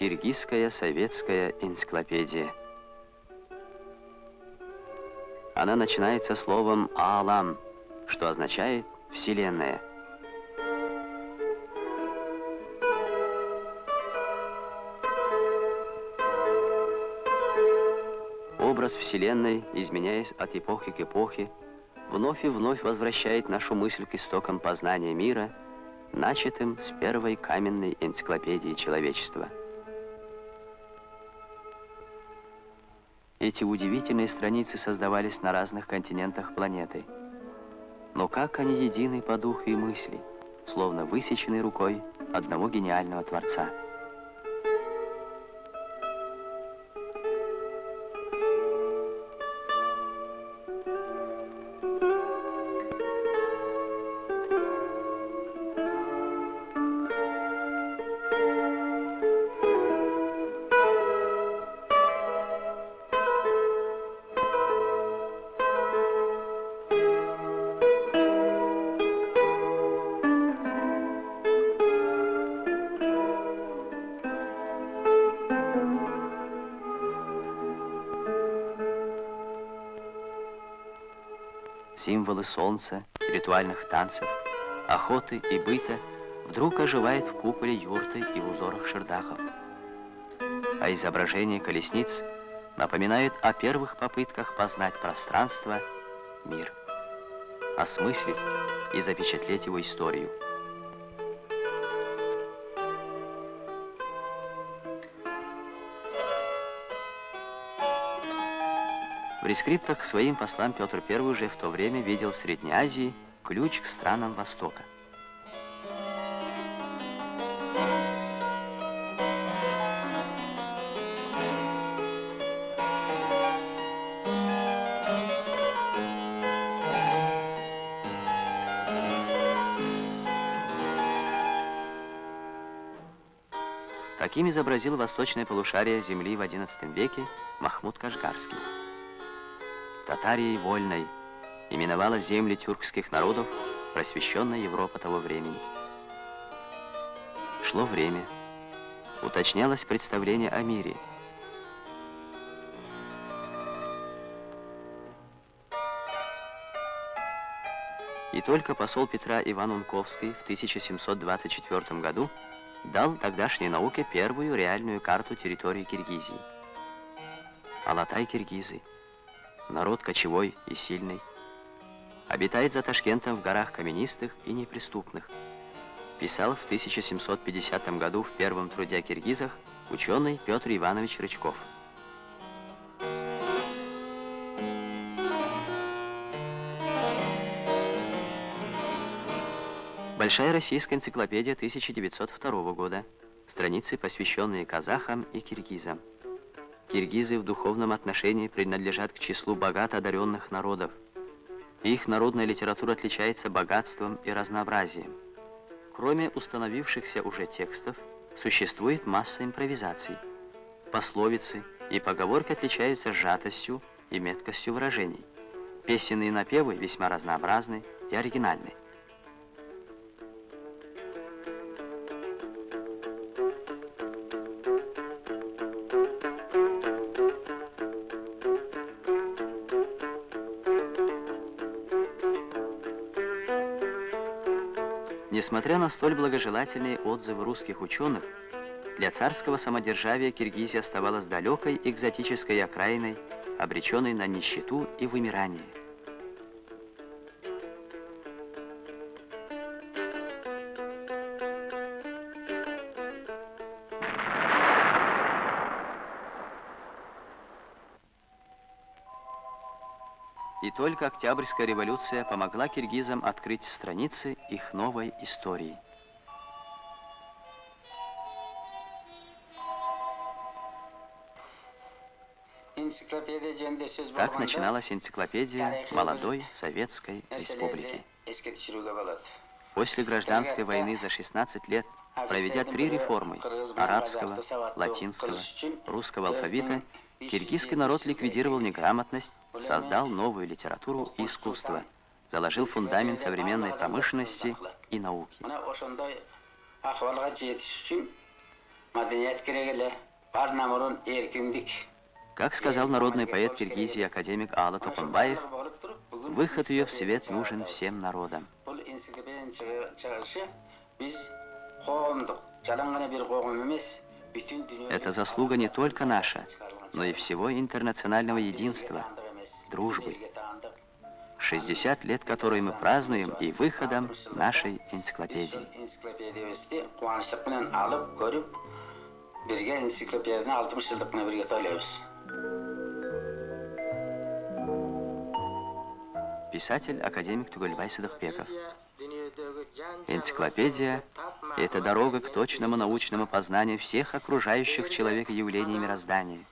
Киргизская советская энциклопедия. Она начинается словом «Аалам», что означает «Вселенная». Образ Вселенной, изменяясь от эпохи к эпохе, вновь и вновь возвращает нашу мысль к истокам познания мира, начатым с первой каменной энциклопедии человечества. Эти удивительные страницы создавались на разных континентах планеты. Но как они едины по духу и мысли, словно высечены рукой одного гениального Творца. Символы солнца, ритуальных танцев, охоты и быта вдруг оживает в куполе юрты и узорах шердахов. А изображение колесниц напоминает о первых попытках познать пространство, мир, осмыслить и запечатлеть его историю. В рескриптах к своим послам Петр I уже в то время видел в Средней Азии ключ к странам Востока. Таким изобразил восточное полушарие земли в XI веке Махмуд Кашгарский. Татарией вольной именовала земли тюркских народов просвещенная Европа того времени. Шло время, уточнялось представление о мире. И только посол Петра Иван Унковский в 1724 году дал тогдашней науке первую реальную карту территории Киргизии. Алатай-Киргизы – народ кочевой и сильный. Обитает за Ташкентом в горах каменистых и неприступных. Писал в 1750 году в первом труде о киргизах ученый Петр Иванович Рычков. Большая российская энциклопедия 1902 года. Страницы, посвященные казахам и киргизам. Киргизы в духовном отношении принадлежат к числу богато одаренных народов. Их народная литература отличается богатством и разнообразием. Кроме установившихся уже текстов, существует масса импровизаций. Пословицы и поговорки отличаются сжатостью и меткостью выражений. Песенные напевы весьма разнообразны и оригинальны. Несмотря на столь благожелательные отзывы русских ученых, для царского самодержавия Киргизия оставалась далекой экзотической окраиной, обреченной на нищету и вымирание. Только Октябрьская революция помогла киргизам открыть страницы их новой истории. Так начиналась энциклопедия молодой Советской Республики. После гражданской войны за 16 лет, проведя три реформы арабского, латинского, русского алфавита, киргизский народ ликвидировал неграмотность, создал новую литературу и искусство, заложил фундамент современной промышленности и науки. Как сказал народный поэт Киргизии академик Алла Топанбаев, выход ее в свет нужен всем народам. Это заслуга не только наша, но и всего интернационального единства, дружбы. 60 лет, которые мы празднуем, и выходом нашей энциклопедии. Birge энциклопедияны 60 жылдықны бірге тойлайбыз. Писатель, академик Тугальбай Садыхбеков. Энциклопедия — это дорога к точному научному познанию всех окружающих человека явлений мироздания.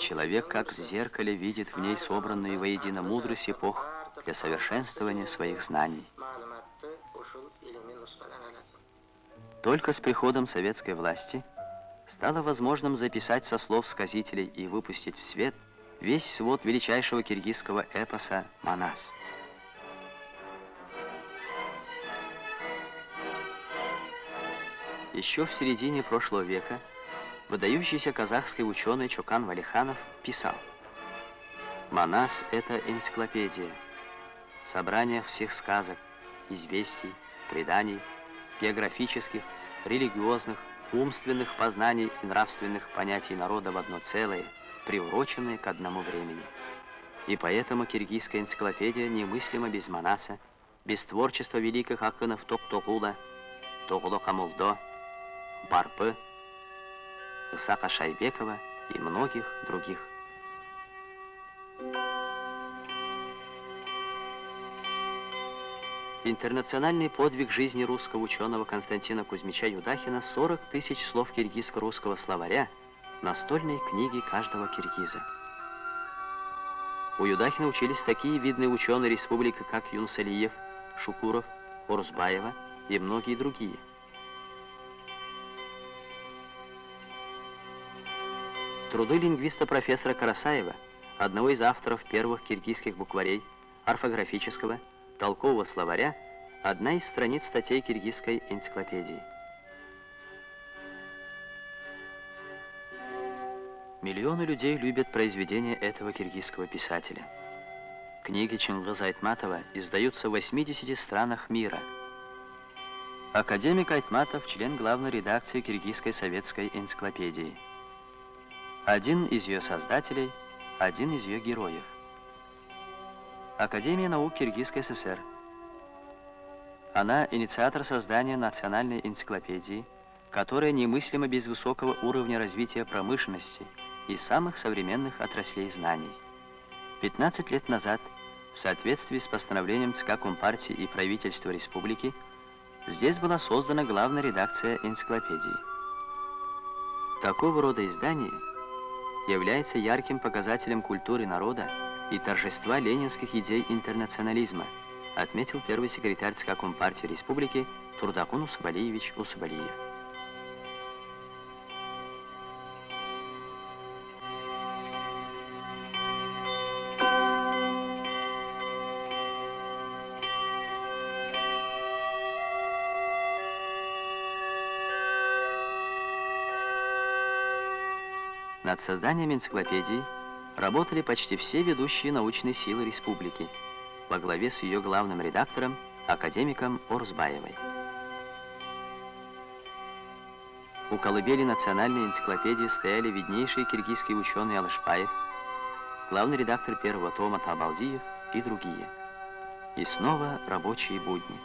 Человек, как в зеркале, видит в ней собранную воедино мудрость эпох для совершенствования своих знаний. Только с приходом советской власти стало возможным записать со слов сказителей и выпустить в свет весь свод величайшего киргизского эпоса «Манас». Еще в середине прошлого века выдающийся казахский ученый Чукан Валиханов писал «Манас — это энциклопедия, собрание всех сказок, известий, преданий, географических, религиозных, умственных познаний и нравственных понятий народа в одно целое, приуроченное к одному времени. И поэтому киргизская энциклопедия немыслима без Манаса, без творчества великих акынов Токтогула, Тогло Камулдо, Барпы, Исака Шайбекова и многих других. Интернациональный подвиг жизни русского ученого Константина Кузьмича Юдахина 40 тысяч слов киргизско-русского словаря настольной книги каждого киргиза. У Юдахина учились такие видные ученые республики, как Юнсалиев, Шукуров, Орсбаева и многие другие – Труды лингвиста-профессора Карасаева, одного из авторов первых киргизских букварей, орфографического, толкового словаря, одна из страниц статей киргизской энциклопедии. Миллионы людей любят произведения этого киргизского писателя. Книги Чингиза Айтматова издаются в 80 странах мира. Академик Айтматов – член главной редакции Киргизской советской энциклопедии – один из ее создателей, один из ее героев. Академия наук Киргизской ССР. Она инициатор создания национальной энциклопедии, которая немыслима без высокого уровня развития промышленности и самых современных отраслей знаний. 15 лет назад, в соответствии с постановлением ЦК Компартии и правительства республики, здесь была создана главная редакция энциклопедии. Такого рода издание – является ярким показателем культуры народа и торжества ленинских идей интернационализма, отметил первый секретарь ЦК Компартии Республики Турдакун Усабалиевич Усабалиев. Над созданием энциклопедии работали почти все ведущие научные силы республики во главе с ее главным редактором, академиком Орсбаевой. У колыбели национальной энциклопедии стояли виднейшие киргизские ученые Алышпаев, главный редактор первого тома Табалдиев и другие. И снова рабочие будни.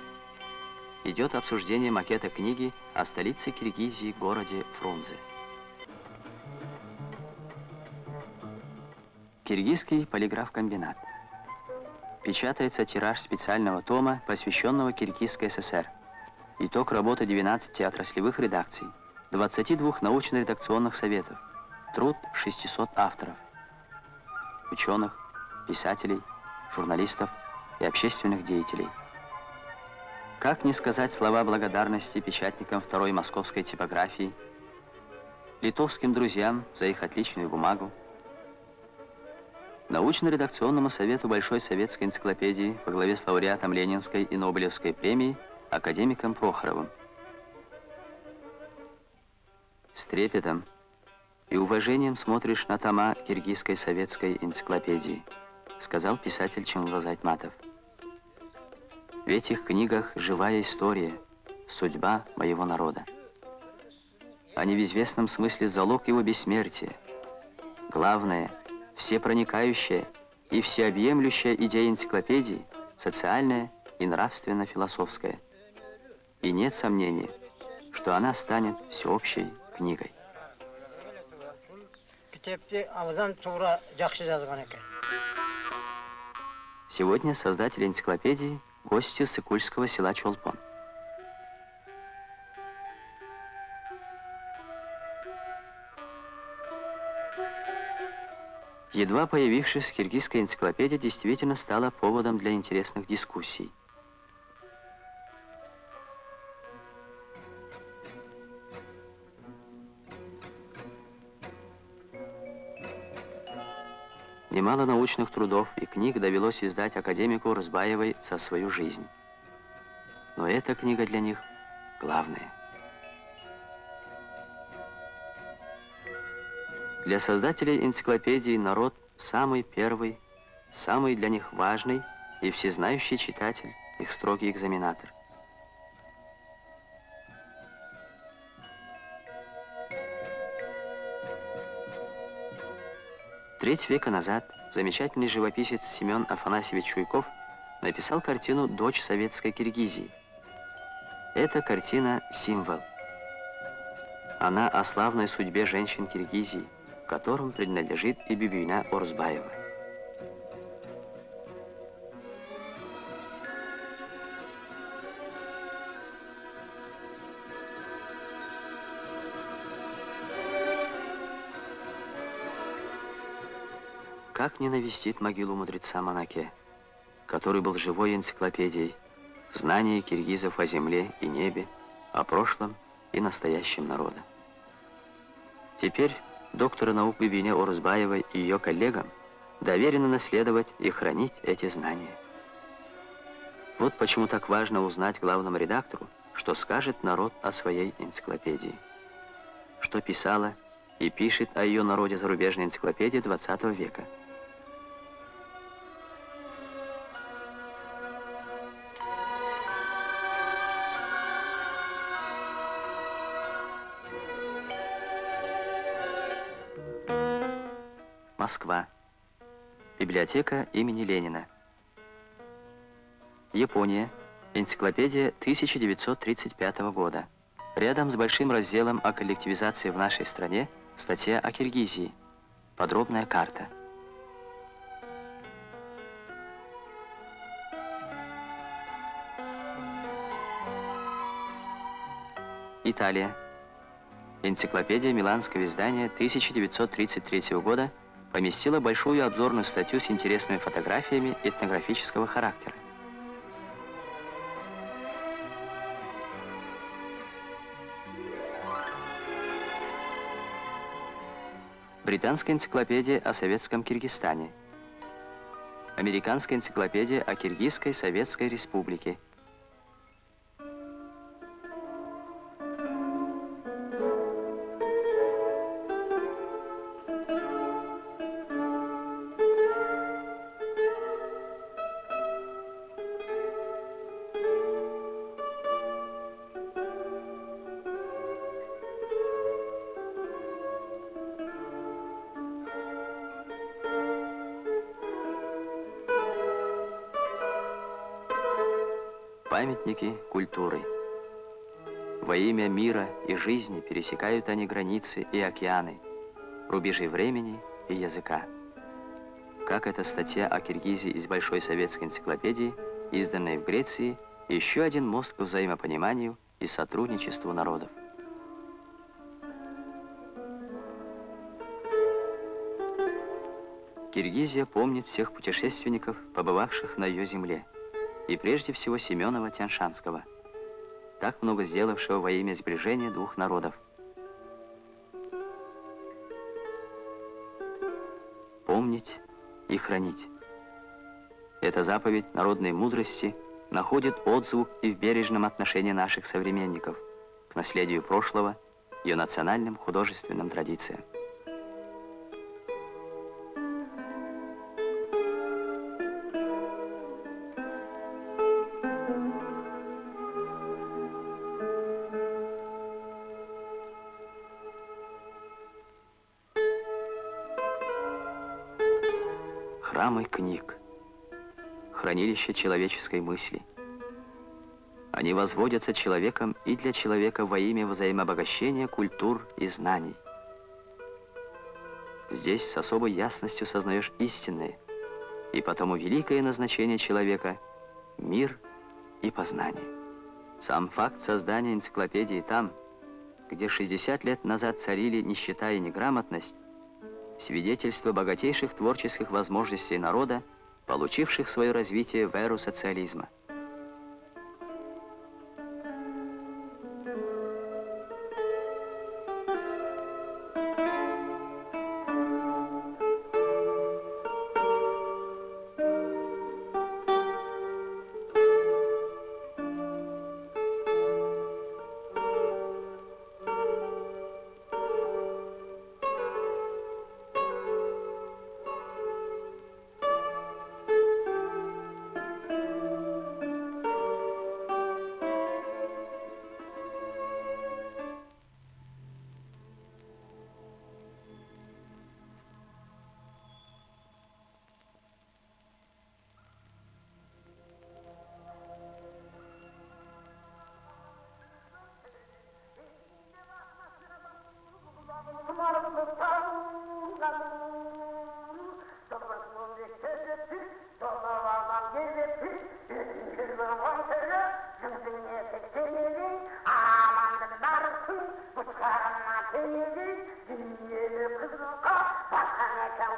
Идет обсуждение макета книги о столице Киргизии, городе Фрунзе. Киргизский полиграф-комбинат. Печатается тираж специального тома, посвященного Киргизской ССР. Итог работы 12 отраслевых редакций, 22 научно-редакционных советов, труд 600 авторов, ученых, писателей, журналистов и общественных деятелей. Как не сказать слова благодарности печатникам второй московской типографии, литовским друзьям за их отличную бумагу, Научно-редакционному совету Большой советской энциклопедии по главе с лауреатом Ленинской и Нобелевской премии академиком Прохоровым. С трепетом и уважением смотришь на тома киргизской советской энциклопедии, сказал писатель Чунлоз Айтматов. В этих книгах живая история, судьба моего народа. Они в известном смысле залог его бессмертия. Главное, всепроникающая и всеобъемлющая идея энциклопедии, социальная и нравственно-философская. И нет сомнения, что она станет всеобщей книгой. Сегодня создатель энциклопедии – гости Сыкульского села Чолпон. Едва появившись, киргизская энциклопедия действительно стала поводом для интересных дискуссий. Немало научных трудов и книг довелось издать академику Разбаевой за свою жизнь. Но эта книга для них главная. Для создателей энциклопедии народ самый первый, самый для них важный и всезнающий читатель, их строгий экзаменатор. Треть века назад замечательный живописец Семен Афанасьевич Чуйков написал картину «Дочь советской Киргизии». Эта картина – символ. Она о славной судьбе женщин Киргизии, которым принадлежит и Бибина Орзбаева. Как не навестит могилу мудреца Манаке, который был живой энциклопедией, знания киргизов о земле и небе, о прошлом и настоящем народа. Теперь доктора наук Бибине Орузбаевой и ее коллегам доверено наследовать и хранить эти знания. Вот почему так важно узнать главному редактору, что скажет народ о своей энциклопедии. Что писала и пишет о ее народе зарубежная энциклопедия XX века. Москва. Библиотека имени Ленина. Япония. Энциклопедия 1935 года. Рядом с большим разделом о коллективизации в нашей стране статья о Киргизии. Подробная карта. Италия. Энциклопедия Миланского издания 1933 года поместила большую обзорную статью с интересными фотографиями этнографического характера. Британская энциклопедия о советском Киргизстане. Американская энциклопедия о Киргизской Советской Республике. Памятники культуры. Во имя мира и жизни пересекают они границы и океаны, рубежи времени и языка. Как эта статья о Киргизии из Большой советской энциклопедии, изданной в Греции, еще один мост к взаимопониманию и сотрудничеству народов. Киргизия помнит всех путешественников, побывавших на ее земле и прежде всего Семенова Тяншанского, так много сделавшего во имя сближения двух народов. Помнить и хранить. Эта заповедь народной мудрости находит отзвук и в бережном отношении наших современников к наследию прошлого ее национальным художественным традициям. Храмы книг, хранилище человеческой мысли – они возводятся человеком и для человека во имя взаимообогащения культур и знаний. Здесь с особой ясностью сознаешь истинное, и потому великое назначение человека — мир и познание. Сам факт создания энциклопедии там, где 60 лет назад царили нищета и неграмотность, свидетельство богатейших творческих возможностей народа, получивших свое развитие в эру социализма.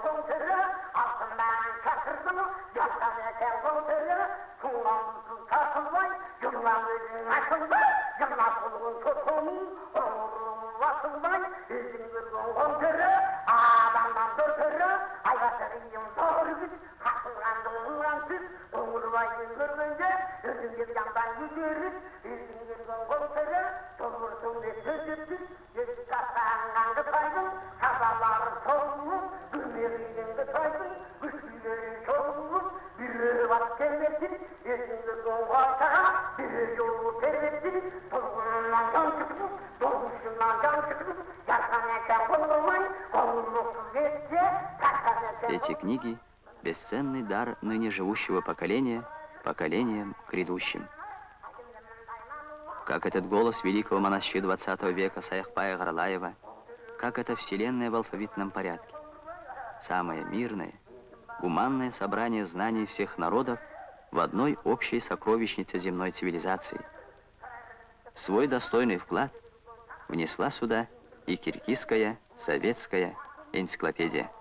keldim tırı, altından çatırdım, yastana keldim tırı, tuğlamsız tartılmay, yıllam özün açılmay, yıllam kulun tutulmay, onurum vasılmay, üzüm kırdım kontırı, Эти книги – бесценный дар ныне живущего поколения поколениям грядущим. Как этот голос великого монащи 20 века Саяхпая Гарлаева, как эта вселенная в алфавитном порядке. Самое мирное, гуманное собрание знаний всех народов в одной общей сокровищнице земной цивилизации. Свой достойный вклад внесла сюда и киргизская советская энциклопедия.